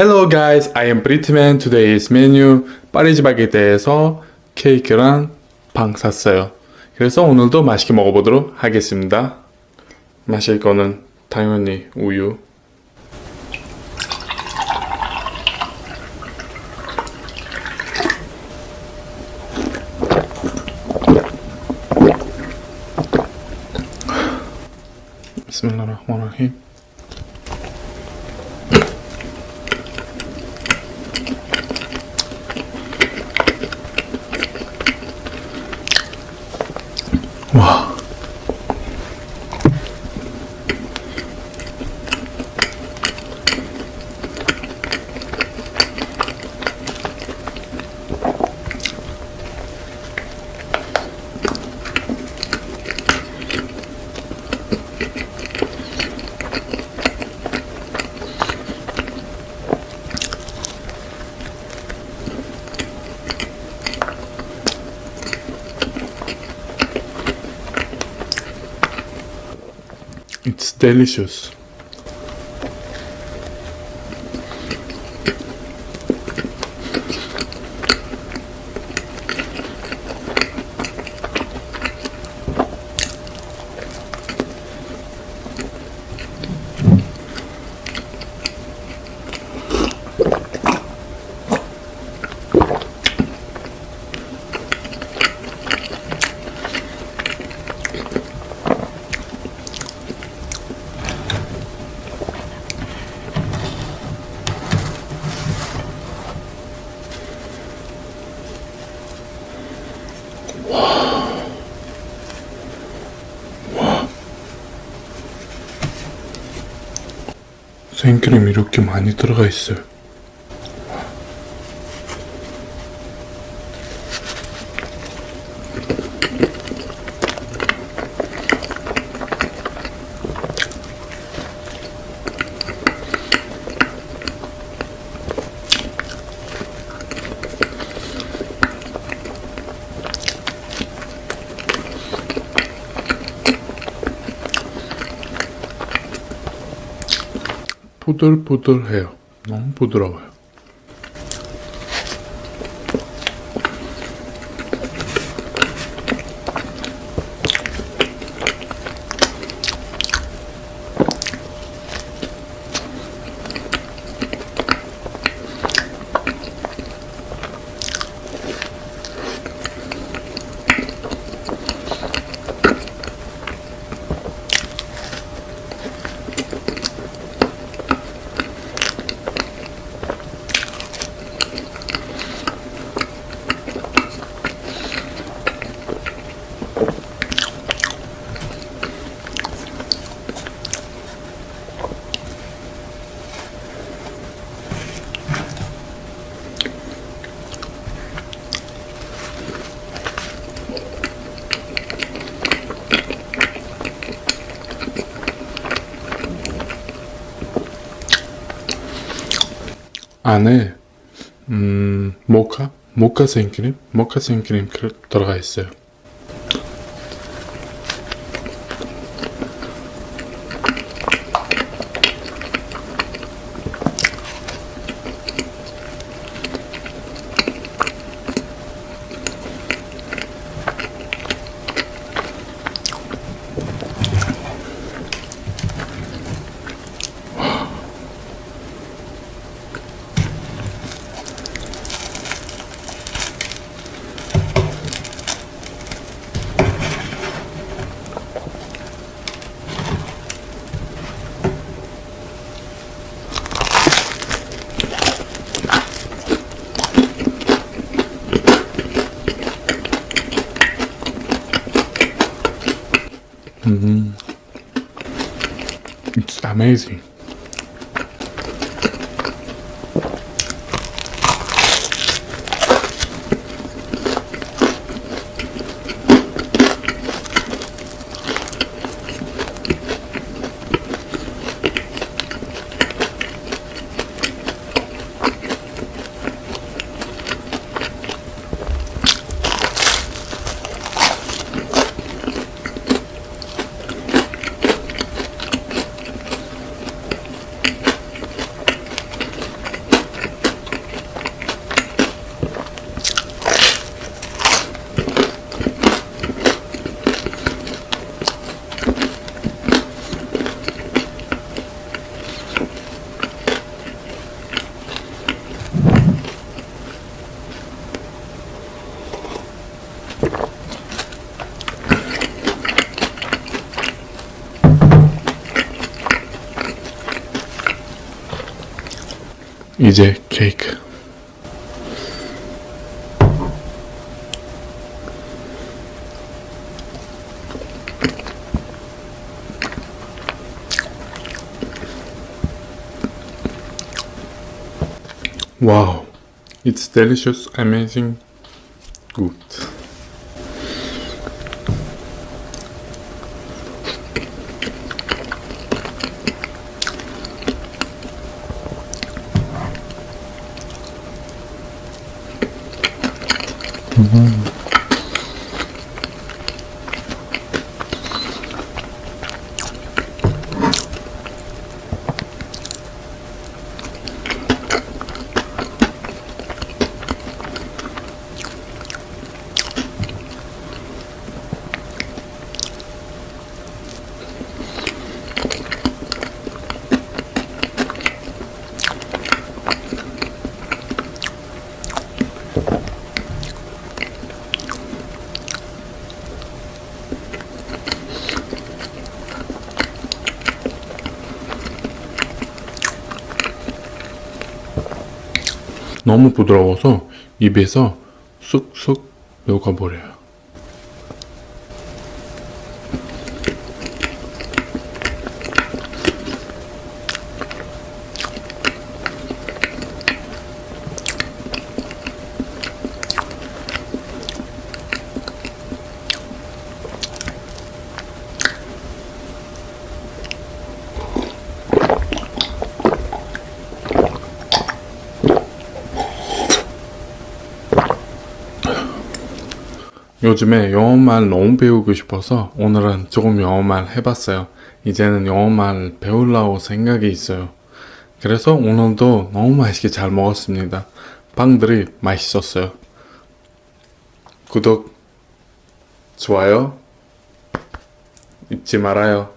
Hello guys, I am Britman. Today's menu 파리지 바게트에서 케이크랑 빵 샀어요. 그래서 오늘도 맛있게 먹어보도록 하겠습니다. 마실 거는 당연히 우유. 비스밀라 delicious. 생크림 이렇게 많이 들어가 있어요. 부들부들해요. 너무 부드러워요. 안에 음, 모카? 모카 생크림? 모카 생크림 들어가 있어요. Mm. It's amazing. 이제 케이크. Wow, it's delicious, amazing, good. 嗯。 너무 부드러워서 입에서 쑥쑥 녹아버려요. 요즘에 영어말 너무 배우고 싶어서 오늘은 조금 영어말 해봤어요. 이제는 영어말 배우려고 생각이 있어요. 그래서 오늘도 너무 맛있게 잘 먹었습니다. 빵들이 맛있었어요. 구독, 좋아요 잊지 말아요.